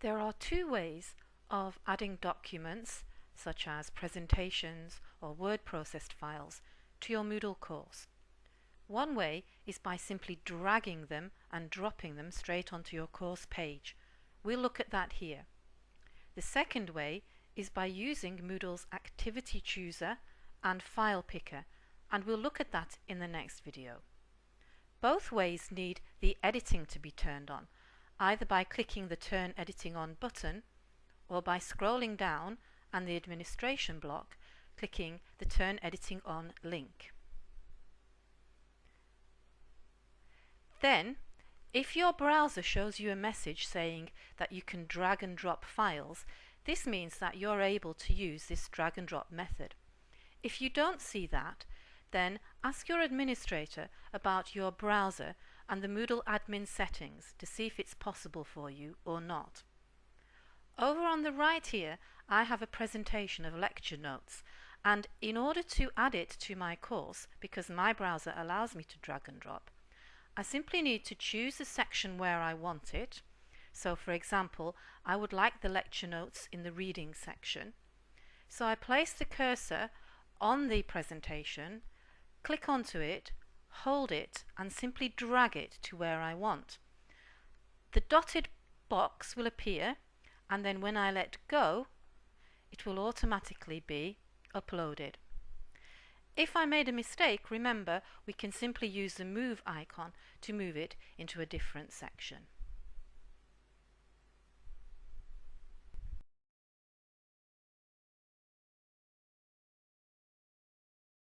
There are two ways of adding documents such as presentations or word processed files to your Moodle course. One way is by simply dragging them and dropping them straight onto your course page. We'll look at that here. The second way is by using Moodle's Activity Chooser and File Picker and we'll look at that in the next video. Both ways need the editing to be turned on, either by clicking the Turn Editing On button or by scrolling down and the administration block clicking the Turn Editing On link. Then, if your browser shows you a message saying that you can drag and drop files, this means that you're able to use this drag and drop method. If you don't see that, then ask your administrator about your browser and the Moodle admin settings to see if it's possible for you or not. Over on the right here I have a presentation of lecture notes and in order to add it to my course, because my browser allows me to drag and drop, I simply need to choose the section where I want it. So for example, I would like the lecture notes in the reading section. So I place the cursor on the presentation click onto it, hold it and simply drag it to where I want. The dotted box will appear and then when I let go it will automatically be uploaded. If I made a mistake, remember we can simply use the move icon to move it into a different section.